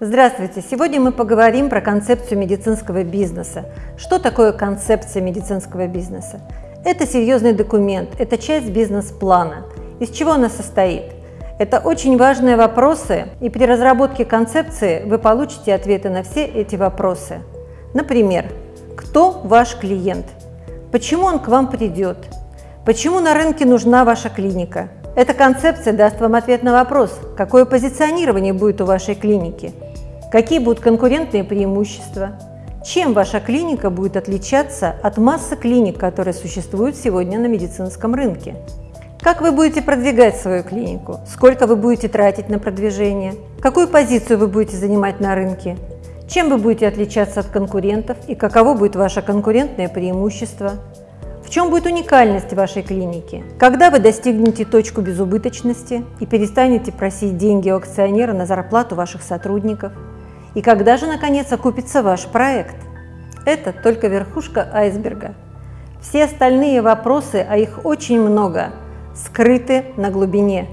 Здравствуйте! Сегодня мы поговорим про концепцию медицинского бизнеса. Что такое концепция медицинского бизнеса? Это серьезный документ, это часть бизнес-плана. Из чего она состоит? Это очень важные вопросы, и при разработке концепции вы получите ответы на все эти вопросы. Например, кто ваш клиент? Почему он к вам придет? Почему на рынке нужна ваша клиника? Эта концепция даст вам ответ на вопрос, какое позиционирование будет у вашей клиники, какие будут конкурентные преимущества, чем ваша клиника будет отличаться от массы клиник, которые существуют сегодня на медицинском рынке. Как вы будете продвигать свою клинику? Сколько вы будете тратить на продвижение? Какую позицию вы будете занимать на рынке? Чем вы будете отличаться от конкурентов и каково будет ваше конкурентное преимущество? В чем будет уникальность вашей клиники? Когда вы достигнете точку безубыточности и перестанете просить деньги у акционера на зарплату ваших сотрудников? И когда же, наконец, окупится ваш проект? Это только верхушка айсберга. Все остальные вопросы, а их очень много, скрыты на глубине.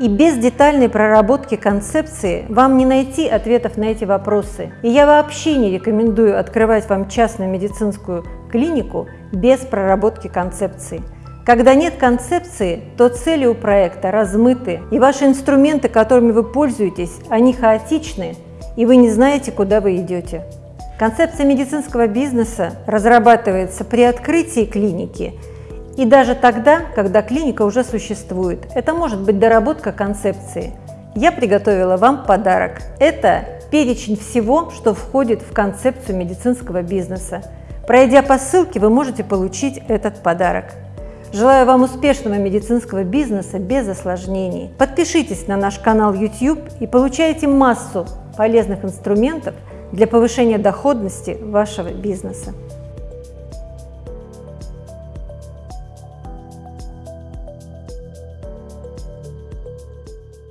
И без детальной проработки концепции вам не найти ответов на эти вопросы. И я вообще не рекомендую открывать вам частную медицинскую клинику без проработки концепции. Когда нет концепции, то цели у проекта размыты, и ваши инструменты, которыми вы пользуетесь, они хаотичны, и вы не знаете, куда вы идете. Концепция медицинского бизнеса разрабатывается при открытии клиники – и даже тогда, когда клиника уже существует. Это может быть доработка концепции. Я приготовила вам подарок. Это перечень всего, что входит в концепцию медицинского бизнеса. Пройдя по ссылке, вы можете получить этот подарок. Желаю вам успешного медицинского бизнеса без осложнений. Подпишитесь на наш канал YouTube и получайте массу полезных инструментов для повышения доходности вашего бизнеса.